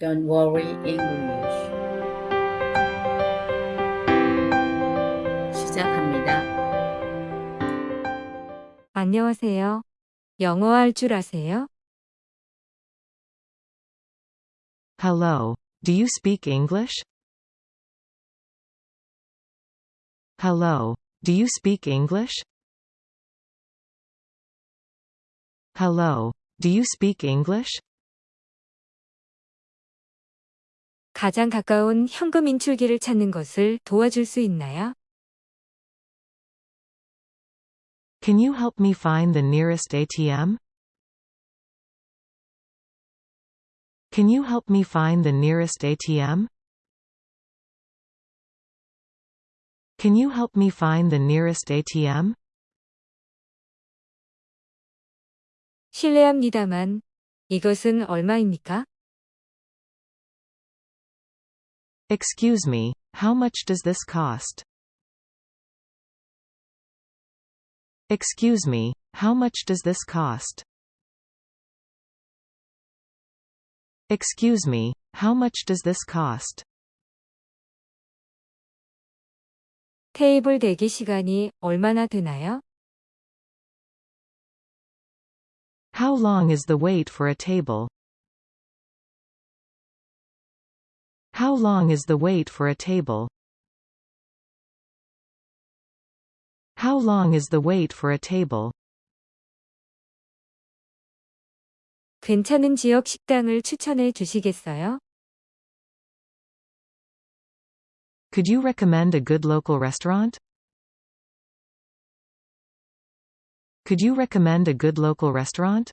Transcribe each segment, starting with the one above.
Don't worry English. 시작합니다. 안녕하세요. 영어 할 줄 아세요? Hello. Do you speak English? Hello. Do you speak English? Hello. Do you speak English? 가장 가까운 현금 인출기를 찾는 것을 도와줄 수 있나요? Can you help me find the nearest ATM? Can you help me find the nearest ATM? Can you help me find the nearest ATM? 실례합니다만, 이것은 얼마입니까? Excuse me, how much does this cost? Excuse me, how much does this cost? Excuse me, how much does this cost? 테이블 대기 시간이 얼마나 되나요? How long is the wait for a table? How long is the wait for a table? How long is the wait for a table? 괜찮은 지역 식당을 추천해 주시겠어요? Could you recommend a good local restaurant? Could you recommend a good local restaurant?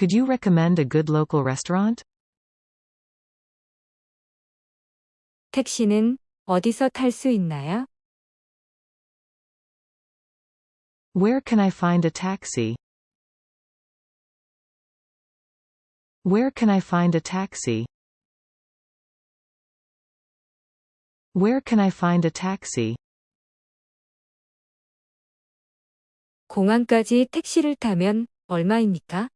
Could you recommend a good local restaurant? 택시는 어디서 탈 수 있나요? Where can I find a taxi? Where can I find a taxi? Where can I find a taxi? 공항까지 택시를 타면 얼마입니까?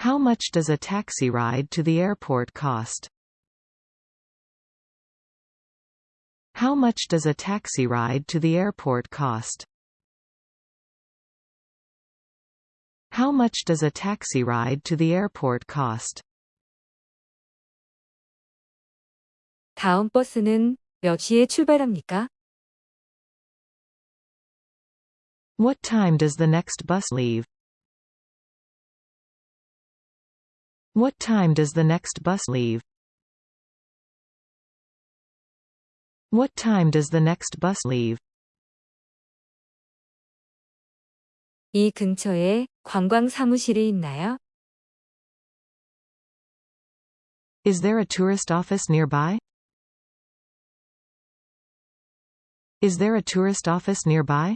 How much does a taxi ride to the airport cost? How much does a taxi ride to the airport cost? How much does a taxi ride to the airport cost? 다음 버스는 몇 시에 출발합니까? What time does the next bus leave? What time does the next bus leave? What time does the next bus leave? 이 근처에 관광 사무실이 있나요? Is there a tourist office nearby? Is there a tourist office nearby?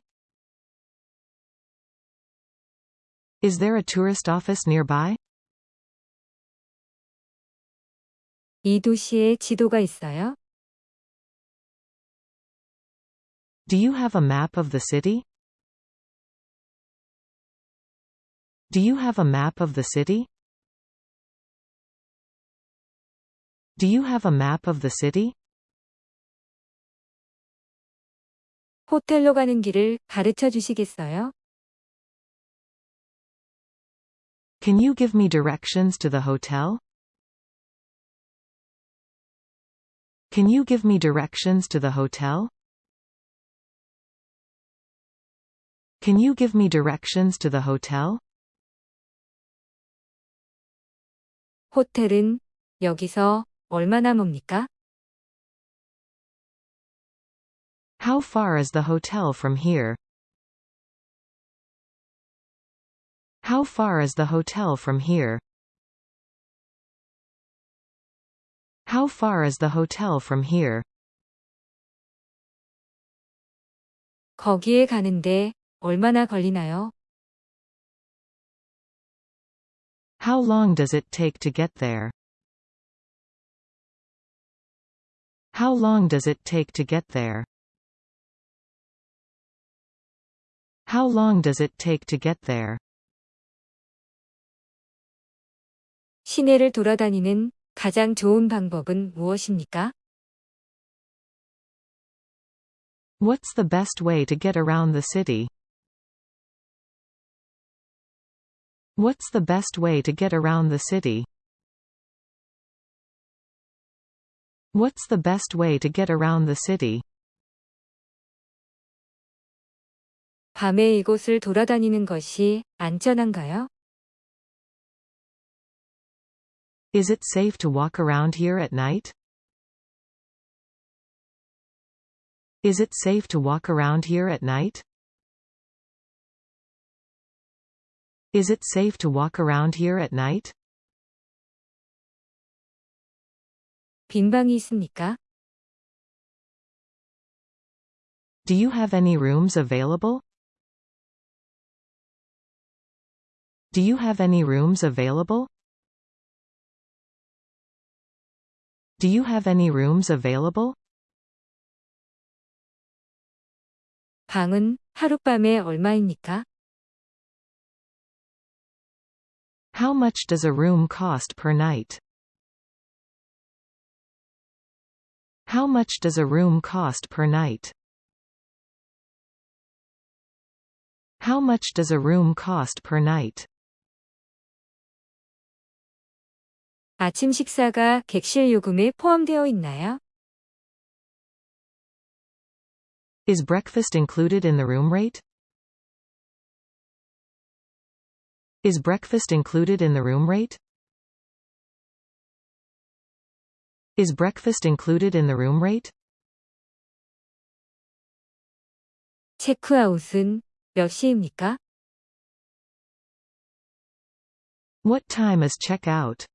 Is there a tourist office nearby? 이 도시에 지도가 있어요? Do you have a map of the city? Do you have a map of the city? Do you have a map of the city? 호텔로 가는 길을 가르쳐 주시겠어요? Can you give me directions to the hotel? Can you give me directions to the hotel? Can you give me directions to the hotel? 호텔은 여기서 얼마나 멉니까? How far is the hotel from here? How far is the hotel from here? How far is the hotel from here? 거기에 가는데 얼마나 걸리나요? How long does it take to get there? How long does it take to get there? How long does it take to get there? 시내를 돌아다니는 가장 좋은 방법은 무엇입니까? What's the best way to get around the city? What's the best way to get around the city? What's the best way to get around the city? 밤에 이곳을 돌아다니는 것이 안전한가요? Is it safe to walk around here at night? Is it safe to walk around here at night? Is it safe to walk around here at night? 빈 방이 있습니까? Do you have any rooms available? Do you have any rooms available? Do you have any rooms available? 방은 하룻밤에 얼마입니까? How much does a room cost per night? How much does a room cost per night? How much does a room cost per night? 아침 식사가 객실 요금에 포함되어 있나요? Is breakfast included in the room rate? Is breakfast included in the room rate? Is breakfast included in the room rate? 체크아웃은 몇 시입니까? What time is check out?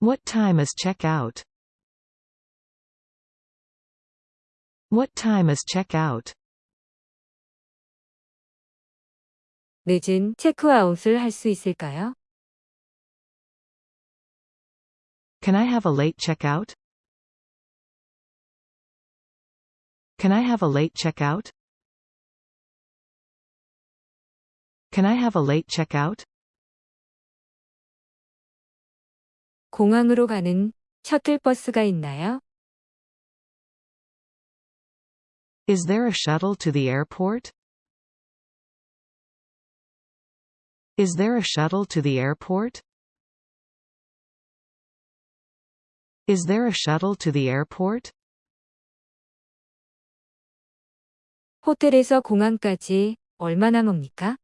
What time is check out? What time is check out? 늦은 체크아웃을 할 수 있을까요? Can I have a late checkout? Can I have a late checkout? Can I have a late checkout? 공항으로 가는 셔틀버스가 있나요? Is there a shuttle to the airport? Is there a shuttle to the airport? Is there a shuttle to the airport? 호텔에서 공항까지 얼마나 멉니까?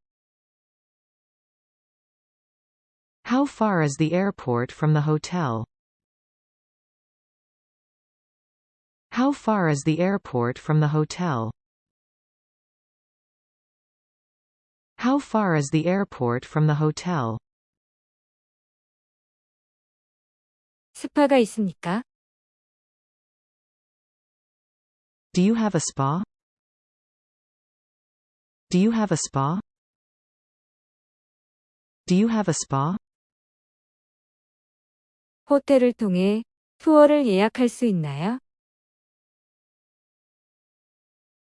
How far is the airport from the hotel? How far is the airport from the hotel? How far is the airport from the hotel? 스파가 있습니까? Do you have a spa? Do you have a spa? Do you have a spa? 호텔을 통해 투어를 예약할 수 있나요?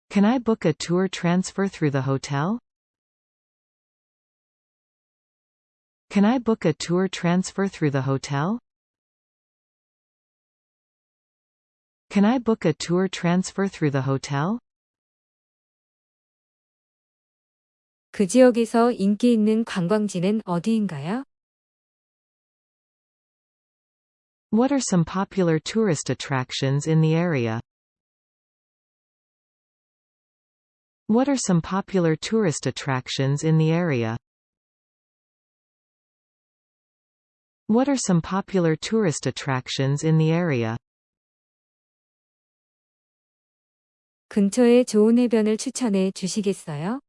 Can I book a tour transfer through the hotel? Can I book a tour transfer through the hotel? Can I book a tour transfer through the hotel? 그 지역에서 인기 있는 관광지는 어디인가요? What are some popular tourist attractions in the area? What are some popular tourist attractions in the area? What are some popular tourist attractions in the area? 근처에 좋은 해변을 추천해 주시겠어요?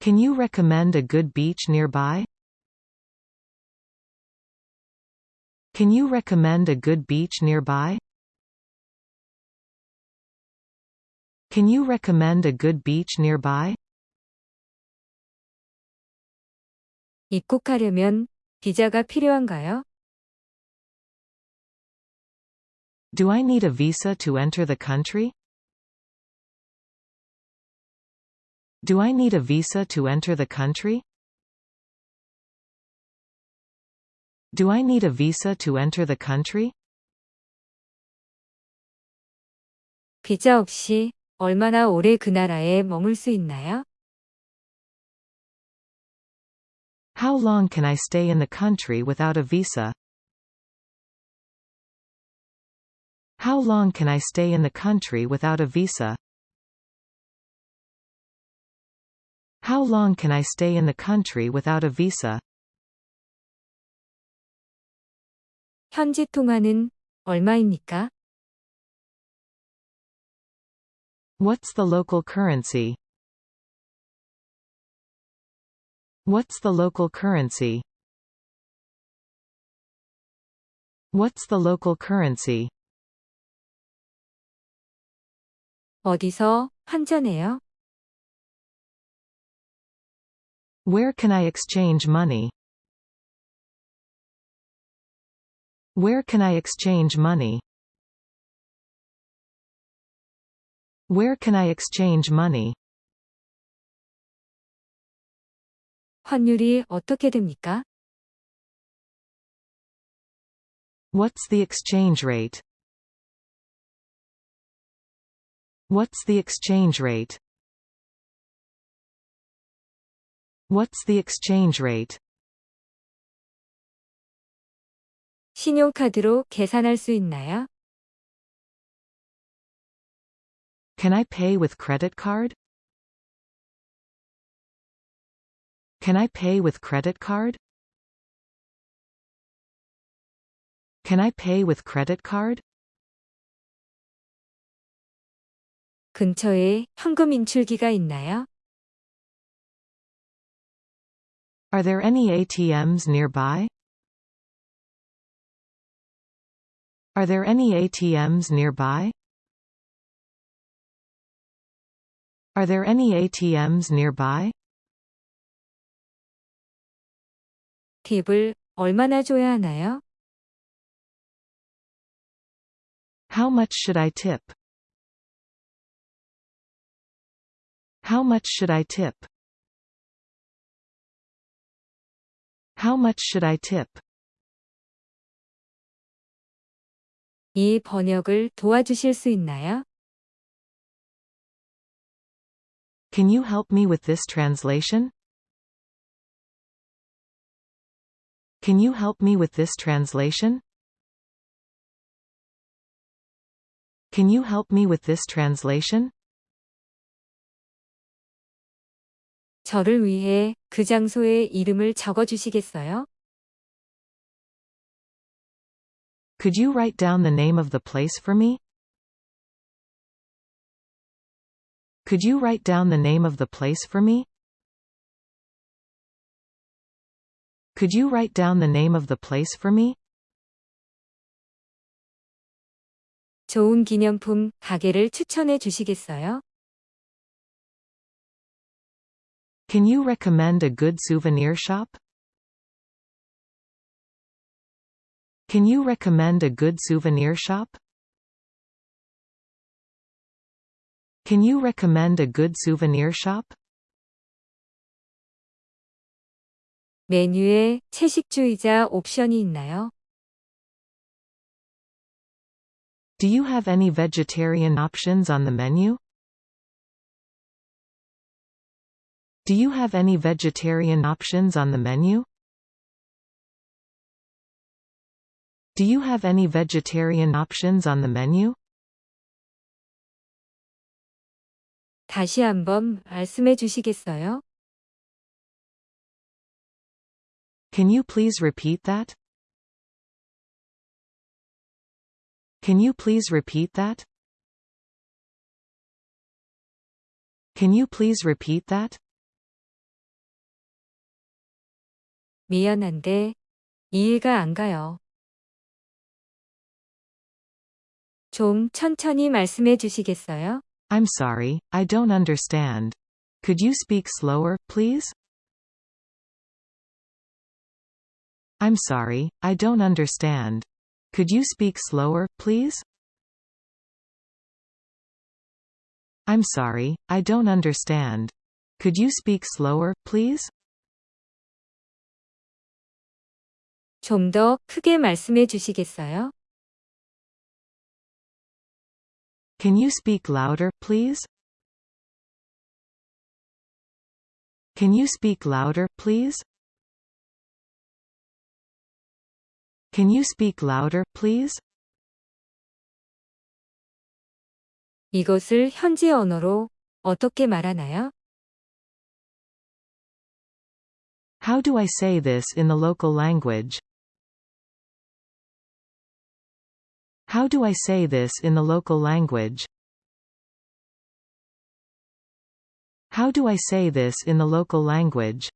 Can you recommend a good beach nearby? Can you recommend a good beach nearby? Can you recommend a good beach nearby? 입국하려면 비자가 필요한가요? Do I need a visa to enter the country? Do I need a visa to enter the country? Do I need a visa to enter the country? 비자 없이 얼마나 오래 그 나라에 머물 수 있나요? How long can I stay in the country without a visa? How long can I stay in the country without a visa? How long can I stay in the country without a visa? 현지 통화는 얼마입니까? What's the local currency? What's the local currency? What's the local currency? 어디서 환전해요? Where can I exchange money? Where can I exchange money? Where can I exchange money? 환율이 어떻게 됩니까? What's the exchange rate? What's the exchange rate? What's the exchange rate? 신용카드로 계산할 수 있나요? Can I pay with credit card? Can I pay with credit card? Can I pay with credit card? 근처에 현금 인출기가 있나요? Are there any ATMs nearby? Are there any ATMs nearby? Are there any ATMs nearby? 팁을 얼마나 줘야 하나요? How much should I tip? How much should I tip? How much should I tip? 이 번역을 도와주실 수 있나요? Can you help me with this translation? Can you help me with this translation? Can you help me with this translation? 저를 위해 그 장소의 이름을 적어 주시겠어요? Could you write down the name of the place for me? Could you write down the name of the place for me? Could you write down the name of the place for me? 좋은 기념품 가게를 추천해 주시겠어요? Can you recommend a good souvenir shop? Can you recommend a good souvenir shop? Can you recommend a good souvenir shop? 메뉴에 채식주의자 옵션이 있나요? Do you have any vegetarian options on the menu? Do you have any vegetarian options on the menu? Do you have any vegetarian options on the menu? 다시 한번 말씀해 주시겠어요? Can you please repeat that? Can you please repeat that? Can you please repeat that? 미안한데 이해가 안 가요. 좀 천천히 말씀해 주시겠어요? I'm sorry, I don't understand. Could you speak slower, please? I'm sorry, I don't understand. Could you speak slower, please? I'm sorry, I don't understand. Could you speak slower, please? 좀 더 크게 말씀해 주시겠어요? Can you speak louder, please? Can you speak louder, please? Can you speak louder, please? 이것을 현지 언어로 어떻게 말하나요? How do I say this in the local language? How do I say this in the local language? How do I say this in the local language?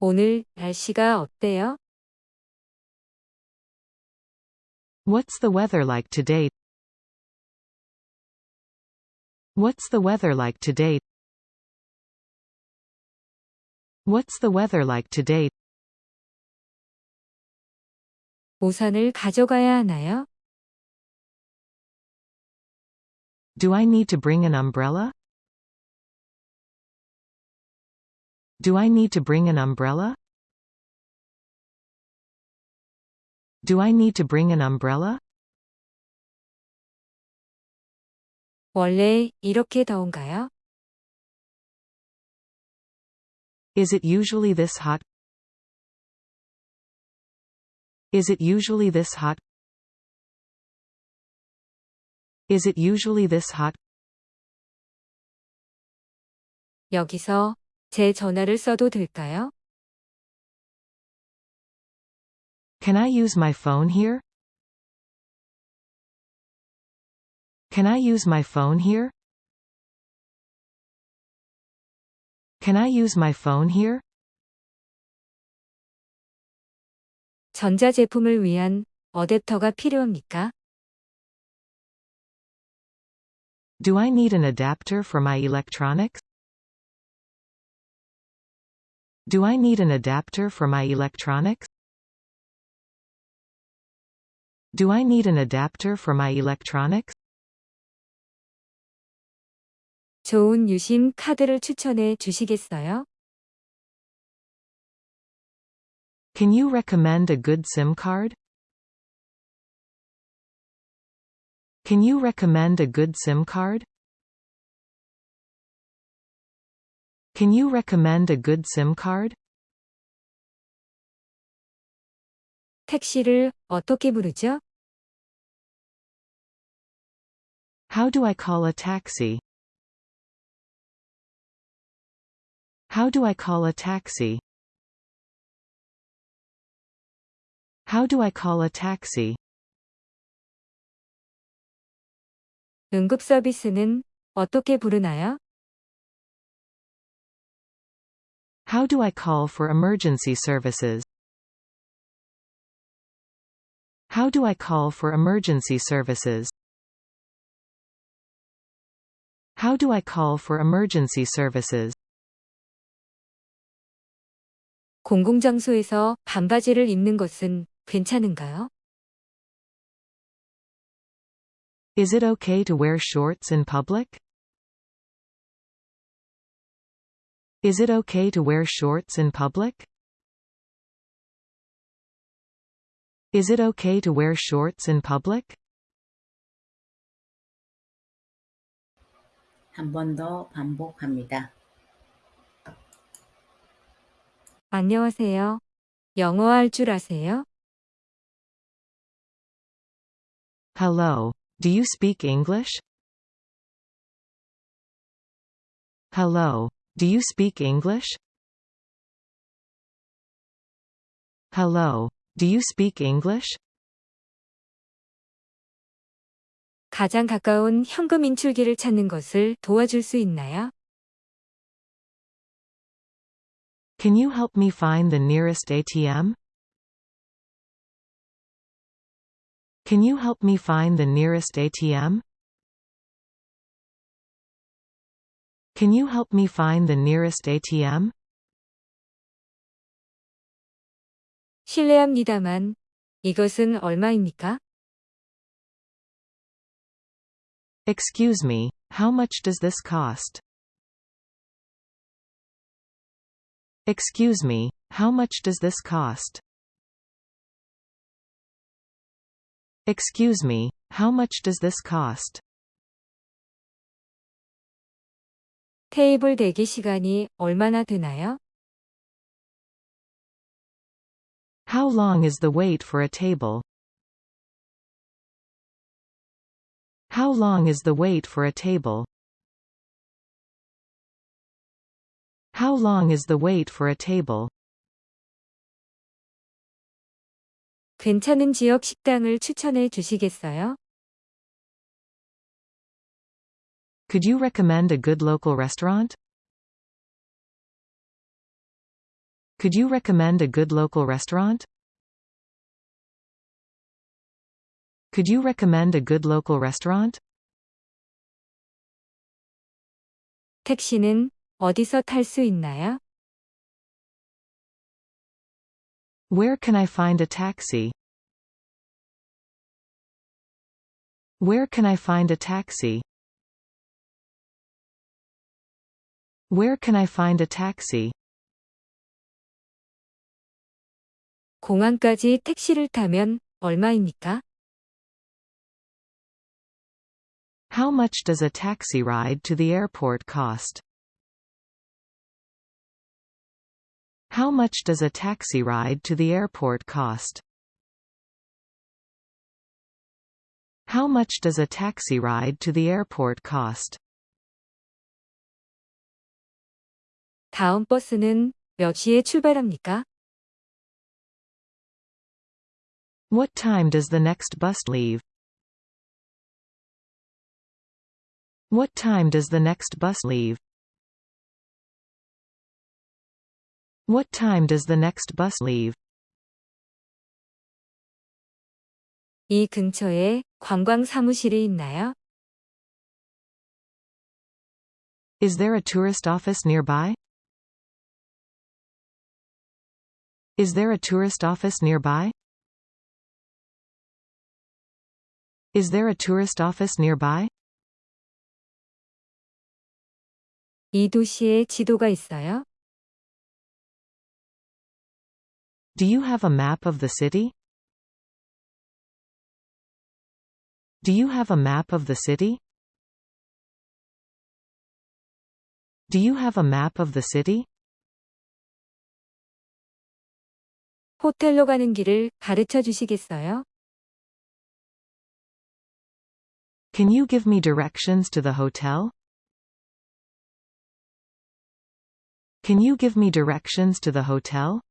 오늘 날씨가 어때요? What's the weather like today? What's the weather like today? What's the weather like today? 우산을 가져가야 하나요? Do I need to bring an umbrella? Do I need to bring an umbrella? Do I need to bring an umbrella? 원래 이렇게 더운가요? Is it usually this hot? Is it usually this hot? Is it usually this hot? 여기서 제 전화를 써도 될까요? Can I use my phone here? Can I use my phone here? Can I use my phone here? 전자제품을 위한 어댑터가 필요합니까? Do I need an adapter for my electronics? Do I need an adapter for my electronics? Do I need an adapter for my electronics? 좋은 유심 카드를 추천해 주시겠어요? Can you recommend a good SIM card? Can you recommend a good SIM card? Can you recommend a good SIM card? 택시를 어떻게 부르죠? How do I call a taxi? How do I call a taxi? How do I call a taxi? 응급 서비스는 어떻게 부르나요? How do I call for emergency services? How do I call for emergency services? How do I call for emergency services? 공공장소에서 반바지를 입는 것은 괜찮은가요? Is it okay to wear shorts in public? Is it okay to wear shorts in public? Is it okay to wear shorts in public? 한 번 더 반복합니다. 안녕하세요. 영어 할 줄 아세요? Hello. Do you speak English? Hello. Do you speak English? Hello. Do you speak English? 가장 가까운 현금 인출기를 찾는 것을 도와줄 수 있나요? Can you help me find the nearest ATM? Can you help me find the nearest ATM? Can you help me find the nearest ATM? 실례합니다만, 이것은 얼마입니까? Excuse me, how much does this cost? Excuse me, how much does this cost? Excuse me, how much does this cost? 테이블 대기 시간이 얼마나 되나요? How long is the wait for a table? How long is the wait for a table? How long is the wait for a table? 괜찮은 지역 식당을 추천해 주시겠어요? Could you recommend a good local restaurant? Could you recommend a good local restaurant? Could you recommend a good local restaurant? 택시는 어디서 탈 수 있나요? Where can I find a taxi? Where can I find a taxi? Where can I find a taxi? 공항까지 택시를 타면 얼마입니까? How much does a taxi ride to the airport cost? How much does a taxi ride to the airport cost? How much does a taxi ride to the airport cost? 다음 버스는 몇 시에 출발합니까? What time does the next bus leave? What time does the next bus leave? What time does the next bus leave? 이 근처에 관광 사무실이 있나요? Is there a tourist office nearby? Is there a tourist office nearby? Is there a tourist office nearby? 이 도시에 지도가 있어요? Do you have a map of the city? Do you have a map of the city? Do you have a map of the city? 호텔로 가는 길을 가르쳐 주시겠어요? Can you give me directions to the hotel? Can you give me directions to the hotel?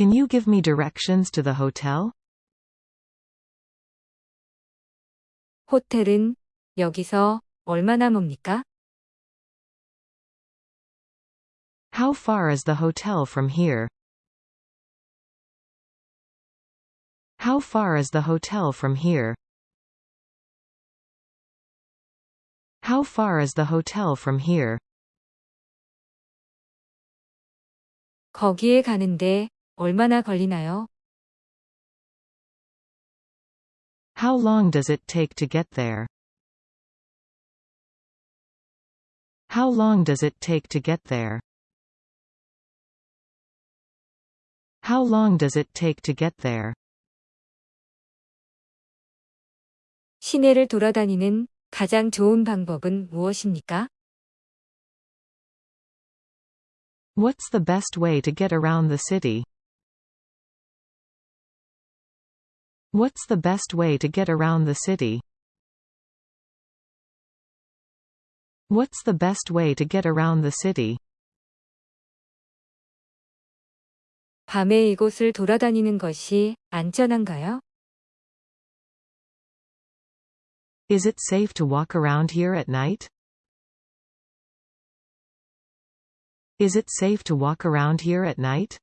Can you give me directions to the hotel? 호텔은 여기서 얼마나 멉니까? How far is the hotel from here? How far is the hotel from here? How far is the hotel from here? 거기에 가는데 얼마나 걸리나요? How long does it take to get there? How long does it take to get there? How long does it take to get there? 시내를 돌아다니는 가장 좋은 방법은 무엇입니까? What's the best way to get around the city? What's the best way to get around the city? What's the best way to get around the city? 밤에 이곳을 돌아다니는 것이 안전한가요? Is it safe to walk around here at night? Is it safe to walk around here at night?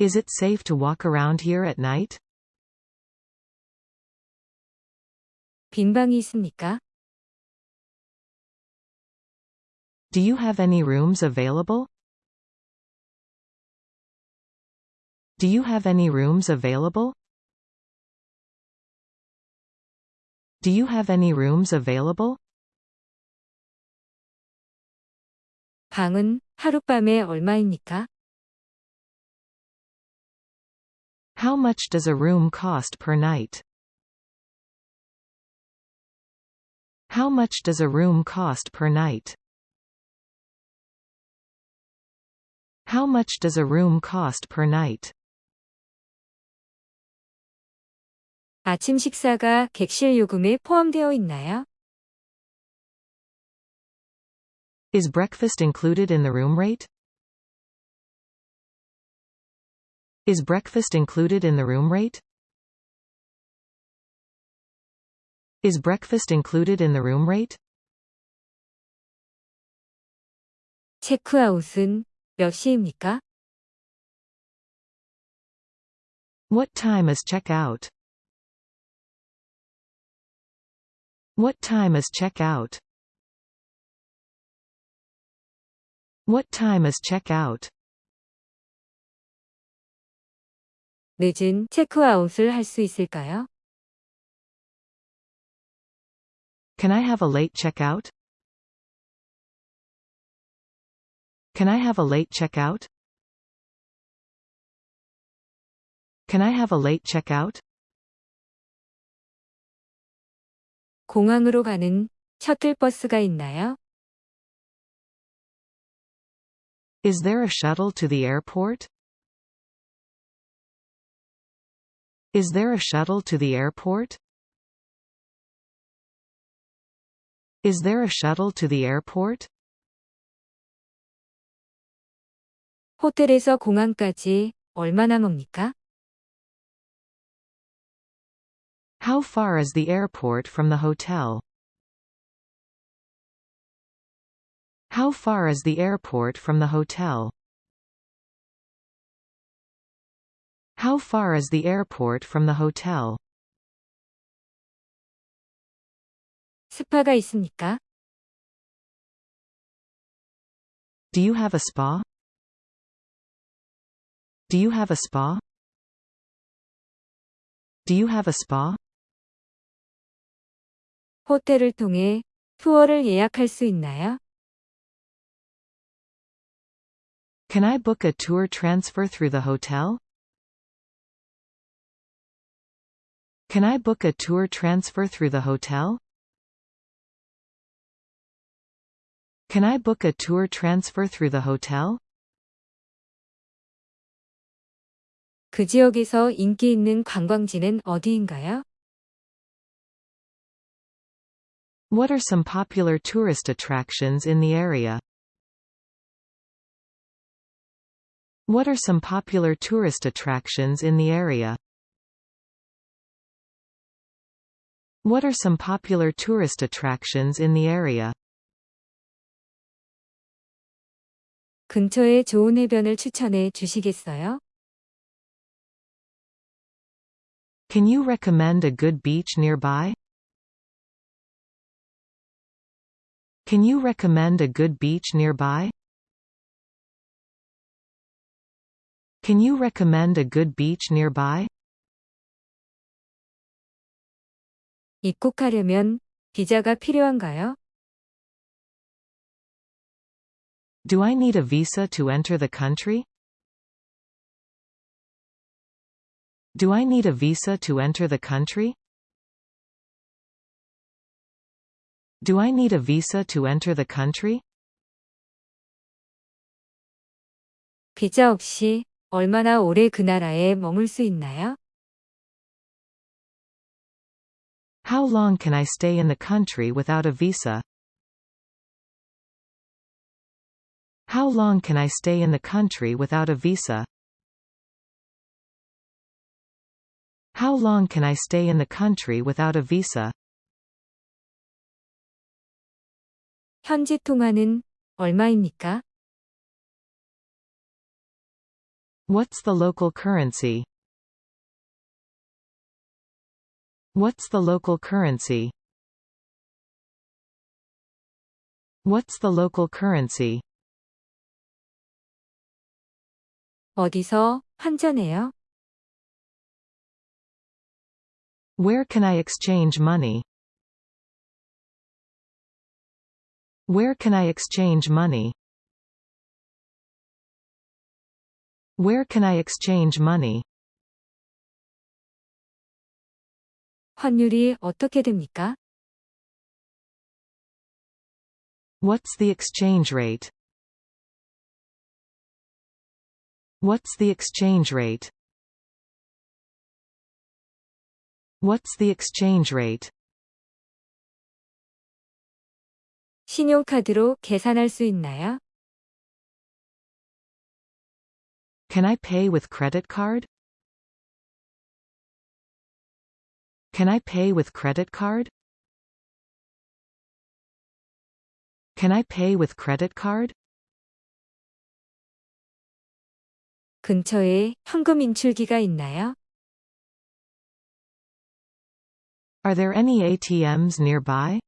Is it safe to walk around here at night? 빈 방이 있습니까? Do you have any rooms available? Do you have any rooms available? Do you have any rooms available? 방은 하룻밤에 얼마입니까? How much does a room cost per night? How much does a room cost per night? How much does a room cost per night? 아침 식사가 객실 요금에 포함되어 있나요? Is breakfast included in the room rate? Is breakfast included in the room rate? Is breakfast included in the room rate? 체크아웃은 몇 시입니까? What time is check-out? What time is check-out? What time is check-out? 늦은 체크아웃을 할 수 있을까요? Can I have a late check-out? Can I have a late check-out? Can I have a late check-out? 공항으로 가는 셔틀버스가 있나요? Is there a shuttle to the airport? Is there a shuttle to the airport? Is there a shuttle to the airport? 호텔에서 공항까지 얼마나 멉니까? How far is the airport from the hotel? How far is the airport from the hotel? How far is the airport from the hotel? 스파가 있습니까? Do you have a spa? Do you have a spa? Do you have a spa? 호텔을 통해 투어를 예약할 수 있나요? Can I book a tour transfer through the hotel? Can I book a tour transfer through the hotel? Can I book a tour transfer through the hotel? 그 지역에서 인기 있는 관광지는 어디인가요? What are some popular tourist attractions in the area? What are some popular tourist attractions in the area? What are some popular tourist attractions in the area? 근처에 좋은 해변을 추천해 주시겠어요? Can you recommend a good beach nearby? Can you recommend a good beach nearby? Can you recommend a good beach nearby? 입국하려면 비자가 필요한가요? Do I need a visa to enter the country? Do I need a visa to enter the country? Do I need a visa to enter the country? 비자 없이 얼마나 오래 그 나라에 머물 수 있나요? How long can I stay in the country without a visa? How long can I stay in the country without a visa? How long can I stay in the country without a visa? 현지 통화는 얼마입니까? What's the local currency? What's the local currency? What's the local currency? 어디서 환전해요? Where can I exchange money? Where can I exchange money? Where can I exchange money? 환율이 어떻게 됩니까? What's the exchange rate? What's the exchange rate? What's the exchange rate? 신용카드로 계산할 수 있나요? Can I pay with credit card? Can I pay with credit card? Can I pay with credit card? 근처에 현금 인출기가 있나요? Are there any ATMs nearby?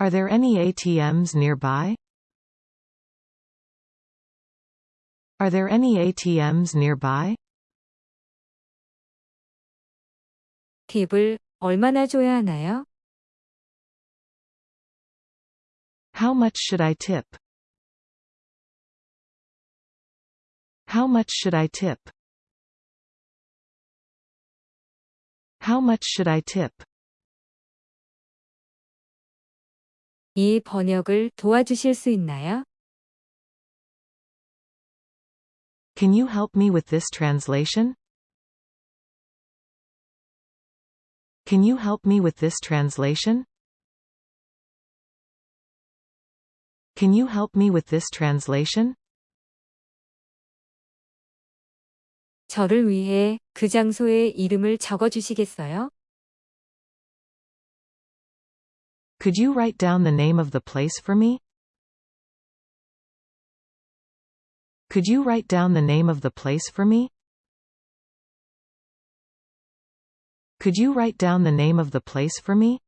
Are there any ATMs nearby? Are there any ATMs nearby? 팁을 얼마나 줘야 하나요? How much should I tip? How much should I tip? How much should I tip? 이 번역을 도와주실 수 있나요? Can you help me with this translation? Can you help me with this translation? Can you help me with this translation? 저를 위해 그 장소의 이름을 적어 주시겠어요? Could you write down the name of the place for me? Could you write down the name of the place for me? Could you write down the name of the place for me?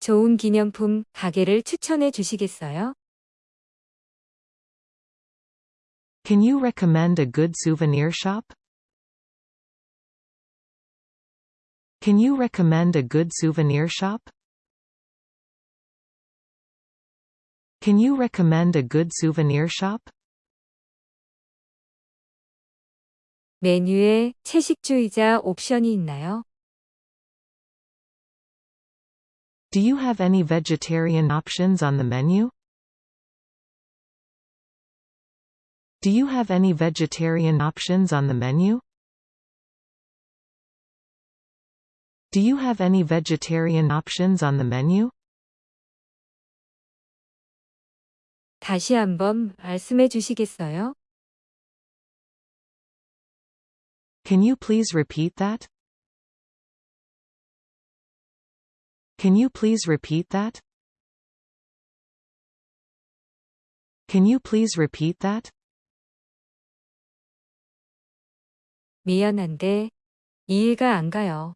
좋은 기념품 가게를 추천해 주시겠어요? Can you recommend a good souvenir shop? Can you recommend a good souvenir shop? Can you recommend a good souvenir shop? 메뉴에 채식주의자 옵션이 있나요? Do you have any vegetarian options on the menu? Do you have any vegetarian options on the menu? Do you have any vegetarian options on the menu? 다시 한번 말씀해 주시겠어요? Can you please repeat that? Can you please repeat that? Can you please repeat that? 미안한데 이해가 안 가요.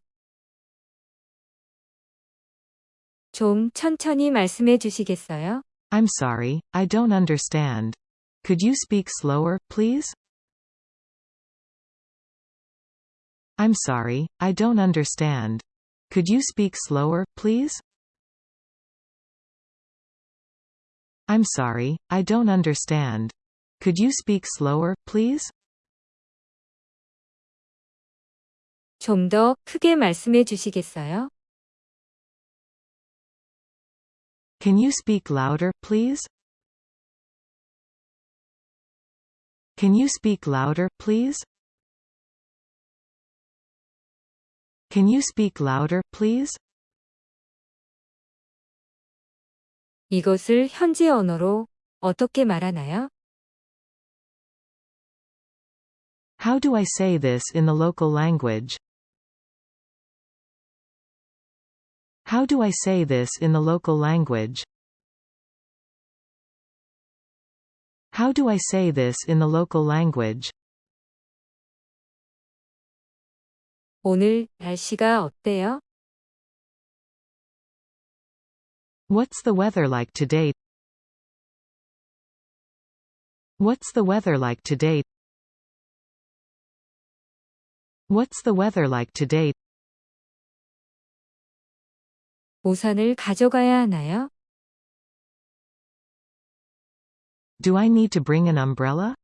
좀 천천히 말씀해 주시겠어요? I'm sorry, I don't understand. Could you speak slower, please? I'm sorry, I don't understand. Could you speak slower, please? I'm sorry, I don't understand. Could you speak slower, please? 좀 더 크게 말씀해 주시겠어요? Can you speak louder, please? Can you speak louder, please? Can you speak louder, please? 이것을 현지 언어로 어떻게 말하나요? How do I say this in the local language? How do I say this in the local language? How do I say this in the local language? 오늘 날씨가 어때요? What's the weather like today? What's the weather like today? What's the weather like today? 우산을 가져가야 하나요? Do I need to bring an umbrella?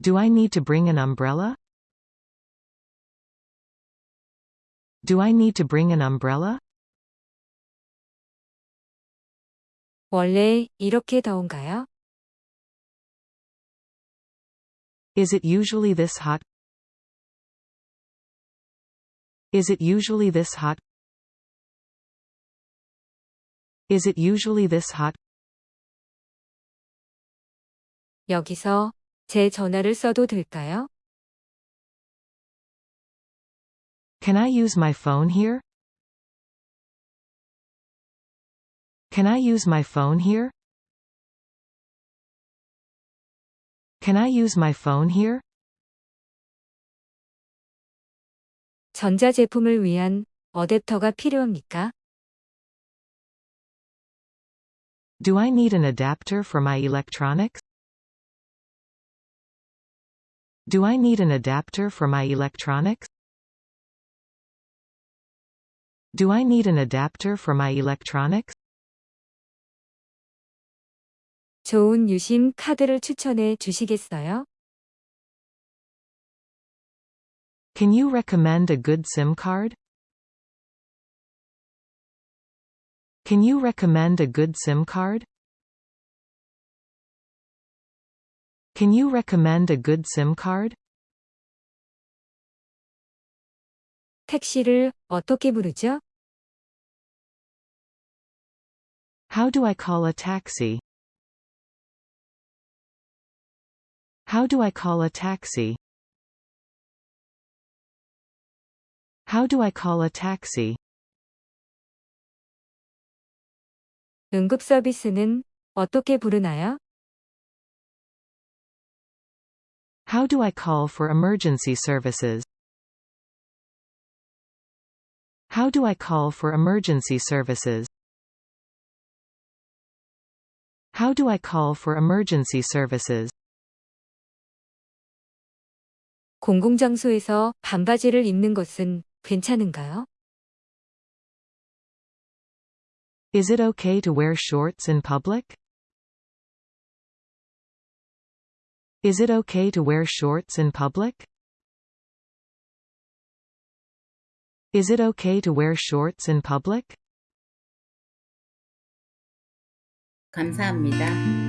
Do I need to bring an umbrella? Do I need to bring an umbrella? 원래 이렇게 더운가요? Is it usually this hot? Is it usually this hot? Is it usually this hot? 여기서 제 전화를 써도 될까요? Can I use my phone here? Can I use my phone here? Can I use my phone here? 전자제품을 위한 어댑터가 필요합니까? Do I need an adapter for my electronics? Do I need an adapter for my electronics? Do I need an adapter for my electronics? 좋은 유심 카드를 추천해 주시겠어요? Can you recommend a good SIM card? Can you recommend a good SIM card? Can you recommend a good SIM card? 택시를 어떻게 부르죠? How do I call a taxi? How do I call a taxi? How do I call a taxi? 응급 서비스는 어떻게 부르나요? How do I call for emergency services? How do I call for emergency services? How do I call for emergency services? 공공장소에서 반바지를 입는 것은 괜찮은가요? Is it okay to wear shorts in public? Is it okay to wear shorts in public? Is it okay to wear shorts in public? 감사합니다.